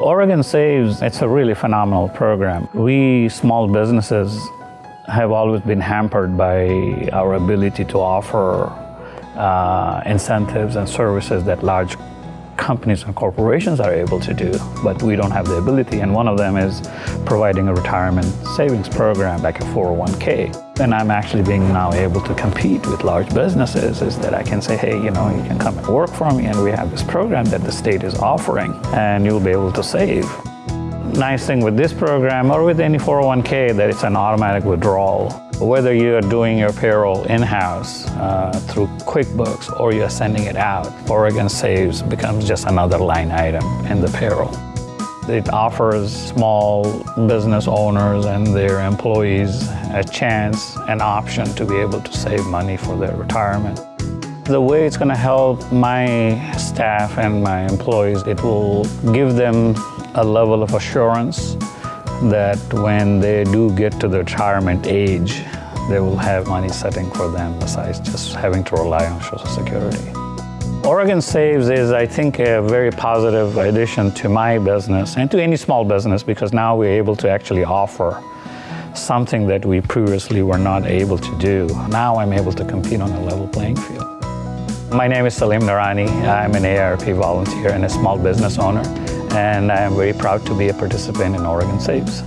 Oregon Saves, it's a really phenomenal program. We small businesses have always been hampered by our ability to offer uh, incentives and services that large companies and corporations are able to do, but we don't have the ability. And one of them is providing a retirement savings program like a 401k. And I'm actually being now able to compete with large businesses is that I can say, hey, you know, you can come and work for me and we have this program that the state is offering and you'll be able to save. Nice thing with this program or with any 401k that it's an automatic withdrawal. Whether you're doing your payroll in-house uh, through QuickBooks or you're sending it out, Oregon Saves becomes just another line item in the payroll. It offers small business owners and their employees a chance, an option to be able to save money for their retirement. The way it's going to help my staff and my employees, it will give them a level of assurance that when they do get to the retirement age, they will have money setting for them besides just having to rely on Social Security. Oregon Saves is, I think, a very positive addition to my business and to any small business because now we're able to actually offer something that we previously were not able to do. Now I'm able to compete on a level playing field. My name is Salim Narani. I'm an AARP volunteer and a small business owner and I am very proud to be a participant in Oregon Saves.